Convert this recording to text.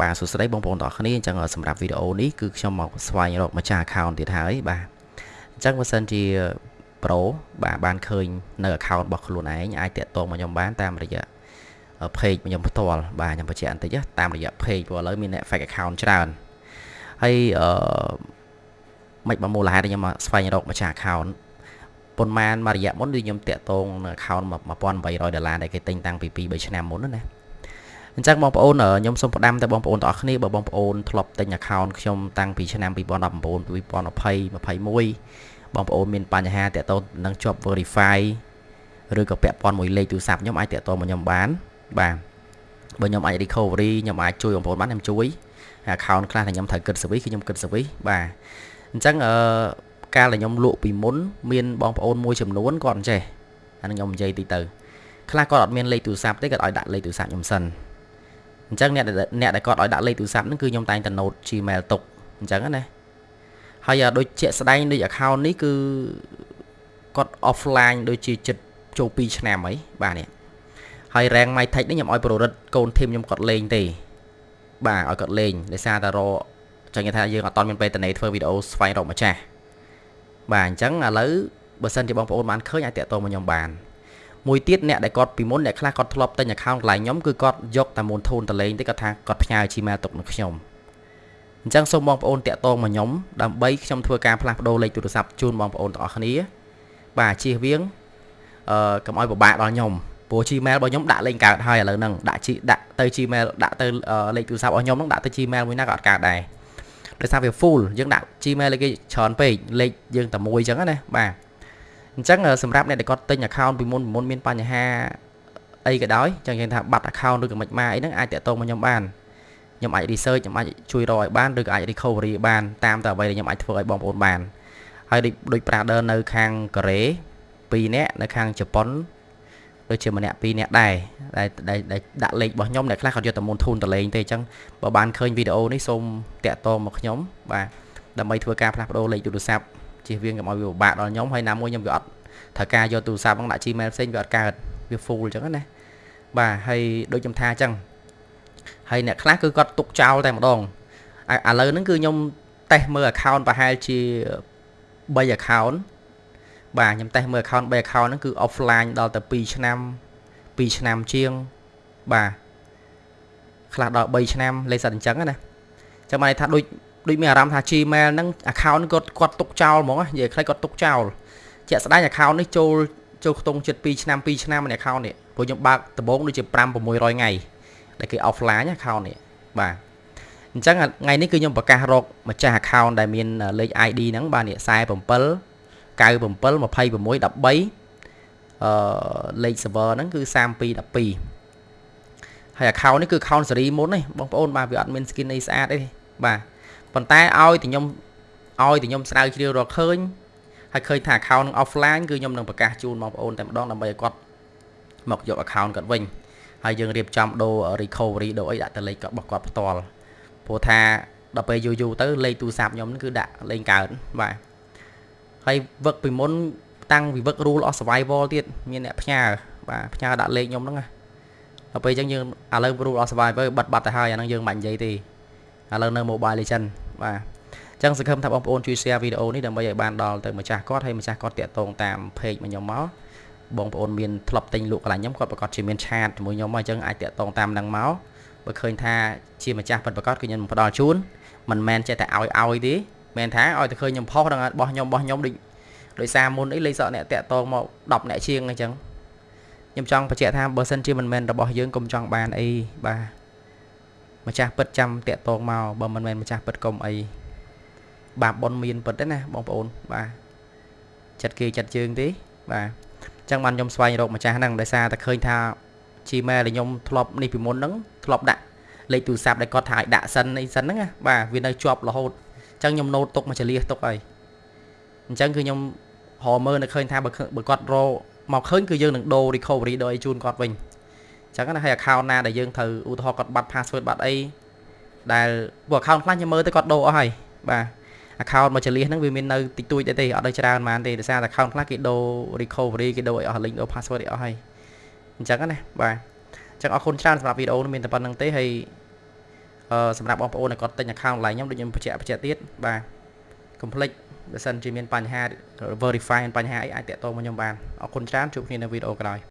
បាទសួស្តីបងប្អូនទាំងអស់គ្នាអញ្ចឹងសម្រាប់វីដេអូនេះគឺខ្ញុំមកស្វែងរកម្ចាស់ account ទៀតហើយបាទអញ្ចឹងបើសិនជា Pro បាទបានឃើញនៅ account របស់ខ្លួនឯងអាចតាក់ទងមកខ្ញុំបានតាមរយៈ page ខ្ញុំផ្ទាល់បាទខ្ញុំបញ្ជាក់បន្តិចតាមរយៈ page ព្រោះឥឡូវមានអ្នក fake account ច្រើនហើយអឺមិនបើមូលហេតុខ្ញុំមកស្វែងរកម្ចាស់ account ប៉ុន្មានមួយរយៈមុនគឺខ្ញុំតាក់ទងនៅ account 1800ដុល្លារដែលគេទិញតាំងពី2 3ឆ្នាំមុនណា អញ្ចឹងបងប្អូនខ្ញុំសូមផ្ដាំទៅបងប្អូនទាំងអស់គ្នាបើបងប្អូនធ្លាប់ទិញ account ខ្ញុំតាំងពីឆ្នាំ2019 2020 21បងប្អូនមានបញ្ហាតាក់ទងនឹងជាប់ verify ឬក៏ពាក់ព័ន្ធមួយលេខទូរស័ព្ទខ្ញុំអាចតាក់ទងមកខ្ញុំបានបាទបើខ្ញុំអាច recovery ខ្ញុំអាចជួយបងប្អូនបានខ្ញុំជួយ account ខ្លះដែលខ្ញុំត្រូវគិត service គឺខ្ញុំគិត service បាទអញ្ចឹងអឺកាលដែលខ្ញុំលក់ពីមុនមានបងប្អូនមួយចំនួនគាត់អញ្ចេះអានឹងខ្ញុំនិយាយតិចទៅខ្លះគាត់អត់មានលេខទូរស័ព្ទទេគាត់ឲ្យដាក់លេខទូរស័ព្ទខ្ញុំសិន អញ្ចឹងអ្នកអ្នកដែលគាត់ឲ្យដាក់លេខទូរស័ព្ទហ្នឹងគឺខ្ញុំតែងតែ note Gmail ទុកអញ្ចឹងណាហើយដូចជាក់ស្ដែងដូច account នេះគឺគាត់ offline ដូចជាចិត្តចូល2ឆ្នាំអីបាទនេះហើយ rank mytech នេះខ្ញុំឲ្យប្ររិទ្ធកូនធីមខ្ញុំគាត់លេងទេបាទឲ្យគាត់លេងដោយសារតែរចឹងគេថាយើងអត់តមានពេលតនេធ្វើវីដេអូស្វែងរកម្ចាស់បាទអញ្ចឹងឥឡូវបើសិនជាបងប្អូនបានឃើញអាចតាក់ទងមកខ្ញុំបាន មួយទៀតអ្នកដែលគាត់ពីមុនអ្នកខ្លះគាត់ធ្លាប់ទិញ account កន្លែងខ្ញុំគឺគាត់យកតែមូលធនតលេងទេគាត់ថាគាត់ផ្ញើ Gmail ទុកនឹងខ្ញុំអញ្ចឹងសូមបងប្អូនតាក់ទងមកខ្ញុំដើម្បីខ្ញុំធ្វើការផ្លាស់ប្ដូរលេខទូរស័ព្ទជូនបងប្អូនទាំងអស់គ្នាបាទជៀសវាងអឺកុំឲ្យពិបាកដល់ខ្ញុំព្រោះ Gmail របស់ខ្ញុំដាក់លេងកើតហើយឥឡូវហ្នឹងដាក់ដាក់ទៅ Gmail ដាក់ទៅលេខទូរស័ព្ទរបស់ខ្ញុំហ្នឹងដាក់ទៅ Gmail មួយណាក៏អត់កើតដែរដោយសារវា full យើងដាក់ Gmail លេខគេច្រើនពេកលេខយើងតែមួយអញ្ចឹងណាបាទ អញ្ចឹងសម្រាប់អ្នកដែលគាត់ទិញ account ពីមុនមុនមានបញ្ហាអីក៏ដោយអញ្ចឹងយើងថាបាត់ account ឬក៏មិនមកអីហ្នឹងអាចតាក់ទងមកខ្ញុំបានខ្ញុំអាច research ខ្ញុំអាចជួយរកឲ្យបានឬក៏អាច recovery បានតាមតែអ្វីដែលខ្ញុំអាចធ្វើឲ្យបងប្អូនបានហើយដូច brother នៅខាងកូរ៉េ2នាក់នៅខាងជប៉ុនដូចជាម្នាក់ពីរនាក់ដែរដែលដែលដាក់លេខរបស់ខ្ញុំដែលខ្លះគាត់យកតែមុនធូនតលេងទេអញ្ចឹងបើបានឃើញវីដេអូនេះសូមតាក់ទងមកខ្ញុំបាទដើម្បីធ្វើការផ្លាស់ប្ដូរលេខទូរស័ព្ទ ជៀសវាងកុំឲ្យវាពិបាកដល់ខ្ញុំហើយណាមួយខ្ញុំវាអត់ត្រូវការយកទូរស័ព្ទហ្នឹងដាក់ Gmail ផ្សេងវាអត់កើតវា full អញ្ចឹងណាបាទហើយដូចខ្ញុំថាអញ្ចឹងហើយអ្នកខ្លះគឺគាត់ទុកចោលតែម្ដងឥឡូវហ្នឹងគឺខ្ញុំតេស្តមើល account ប្រហែលជា3 account បាទខ្ញុំតេស្តមើល account 3 account ហ្នឹងគឺ offline ដល់ទៅ2ឆ្នាំ2ឆ្នាំជាងបាទខ្លះដល់3ឆ្នាំលេខសិតអញ្ចឹងណាចាំមកថាដូច ដូចមានអារម្មណ៍ថា Gmail ហ្នឹង account គាត់គាត់ទុកចោលហ្មងនិយាយខ្លីគាត់ទុកចោលជាក់ស្ដែង account នេះចូលចូលខ្ទង់ចិត្ត2ឆ្នាំ2ឆ្នាំនៃ account នេះព្រោះខ្ញុំបើកដំបូងដូចជា5 600ថ្ងៃដែលគេ offline account នេះបាទអញ្ចឹងថ្ងៃនេះគឺខ្ញុំប្រកាសរកម្ចាស់ account ដែលមានលេខ ID ហ្នឹងបាទនេះ47 97 26 13អឺលេខ server ហ្នឹងគឺ3212ហើយ account នេះគឺ account សេរីមុនទេបងប្អូនបាទវាអត់មាន skin អីស្អាតទេបាទ ប៉ុន្តែឲ្យតែខ្ញុំឲ្យតែខ្ញុំស្រាវជ្រាវរកឃើញហើយឃើញថា account នឹង offline គឺខ្ញុំនឹងប្រកាសជូនបងប្អូនតែម្ដងដើម្បីឲ្យគាត់មកយក account គាត់វិញហើយយើងរៀបចំដូរ recovery ដូរអីដាក់ទៅលេខរបស់គាត់ផ្ទាល់ព្រោះថាដល់ពេលយូរយូរទៅលេខទូរស័ព្ទខ្ញុំគឺដាក់លេងកើតបាទហើយវឹកពីមុនតាំងពីវឹក rule of survival ទៀតមានអ្នកផ្ញើបាទផ្ញើដាក់លេខខ្ញុំហ្នឹងណាដល់ពេលអញ្ចឹងយើងឥឡូវ rule of survival បិទបាត់ទៅហើយអាហ្នឹងយើងមិននិយាយទេ ឥឡូវនៅ mobile legend បាទអញ្ចឹងសង្ឃឹមថាបងប្អូនជួយ share វីដេអូនេះដើម្បីឲ្យបានដល់ទៅម្ចាស់គាត់ហើយម្ចាស់គាត់តាក់ទងតាម page របស់ខ្ញុំមកបងប្អូនមានធ្លាប់ទិញលក់កន្លែងខ្ញុំគាត់ប្រកាសជាមានឆាតជាមួយខ្ញុំមកអញ្ចឹងអាចតាក់ទងតាមនឹងមកបើឃើញថាជាម្ចាស់ពិតប្រាកដគឺខ្ញុំផ្ដល់ជូនមិនមែនចេះតែឲ្យឲ្យទេមែនថាឲ្យតែឃើញខ្ញុំផុសដល់របស់ខ្ញុំរបស់ខ្ញុំដូចដោយសារមុនអីលេខសក់អ្នកតាក់តងមក10អ្នកជាងអញ្ចឹងខ្ញុំចង់បញ្ជាក់ថាបើសិនជាមិនមែនរបស់យើងកុំចង់បានអីបាទ ម្ចាស់ពិតចាំតាក់តងមកបើមិនមែនម្ចាស់ពិតកុំអីបាបប៉ុនមានពិតទេណាបងប្អូនបាទចិត្តគេចិត្តជើងទេបាទអញ្ចឹងបានខ្ញុំស្វែងរកម្ចាស់ហ្នឹងដោយសារតែឃើញថា Gmail ដែលខ្ញុំធ្លាប់នេះពីមុនហ្នឹងធ្លាប់ដាក់លេខទូរស័ព្ទដែលគាត់ថាឲ្យដាក់សិនអីសិនហ្នឹងណាបាទវានៅជាប់រហូតអញ្ចឹងខ្ញុំណូតទុកមកចលៀសទុកហើយអញ្ចឹងគឺខ្ញុំរមើលនៅឃើញថាបើបើគាត់រមកឃើញគឺយើងនឹងដូរ recovery ដូរអីជូនគាត់វិញអញ្ចឹងណាហើយ account ណាដែលយើងត្រូវឧទាហរណ៍គាត់បាត់ password បាត់អីដែលពួក account ខ្លះខ្ញុំមើលទៅគាត់ដូរអស់ហើយបាទ account មកចលៀសហ្នឹងវាមាននៅតិចតួចទេអត់ដូចច្រើនប៉ុន្មានទេដោយសារ account ខ្លះគេដូរ recovery គេដូរឲ្យអស់ link ដូរ password ឲ្យអស់ហើយអញ្ចឹងណាបាទអញ្ចឹងអរគុណច្រើនសម្រាប់វីដេអូនេះមានតែប៉ុណ្្នឹងទេហើយអអឺសម្រាប់បងប្អូនដែលគាត់ទិញ account ឡើងខ្ញុំដូចខ្ញុំបញ្ជាក់បញ្ជាក់ទៀតបាទ complete បើសិនជាមានបញ្ហា verify បញ្ហាអីអាចតាក់ទងមកខ្ញុំបានអរគុណច្រើនជួបគ្នានៅវីដេអូក្រោយ